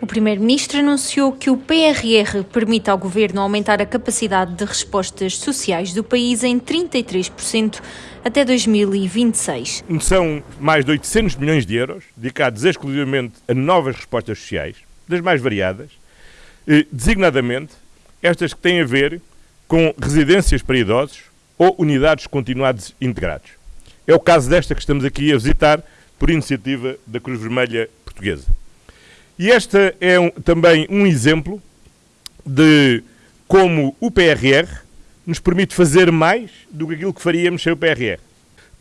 O Primeiro-Ministro anunciou que o PRR permite ao Governo aumentar a capacidade de respostas sociais do país em 33% até 2026. São mais de 800 milhões de euros dedicados exclusivamente a novas respostas sociais, das mais variadas, designadamente estas que têm a ver com residências para idosos ou unidades continuados integrados. É o caso desta que estamos aqui a visitar por iniciativa da Cruz Vermelha Portuguesa. E este é um, também um exemplo de como o PRR nos permite fazer mais do que aquilo que faríamos sem o PRR.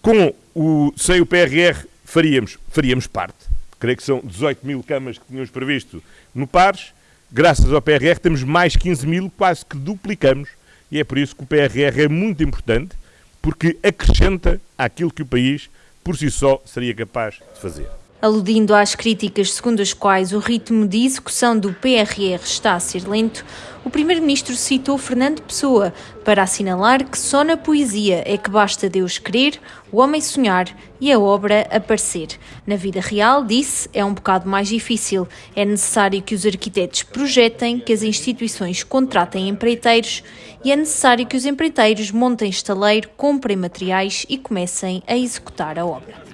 Com o, sem o PRR faríamos, faríamos parte. Creio que são 18 mil camas que tínhamos previsto no PARS. Graças ao PRR temos mais 15 mil, quase que duplicamos. E é por isso que o PRR é muito importante, porque acrescenta aquilo que o país, por si só, seria capaz de fazer. Aludindo às críticas segundo as quais o ritmo de execução do PRR está a ser lento, o Primeiro-Ministro citou Fernando Pessoa para assinalar que só na poesia é que basta Deus querer, o homem sonhar e a obra aparecer. Na vida real, disse, é um bocado mais difícil. É necessário que os arquitetos projetem, que as instituições contratem empreiteiros e é necessário que os empreiteiros montem estaleiro, comprem materiais e comecem a executar a obra.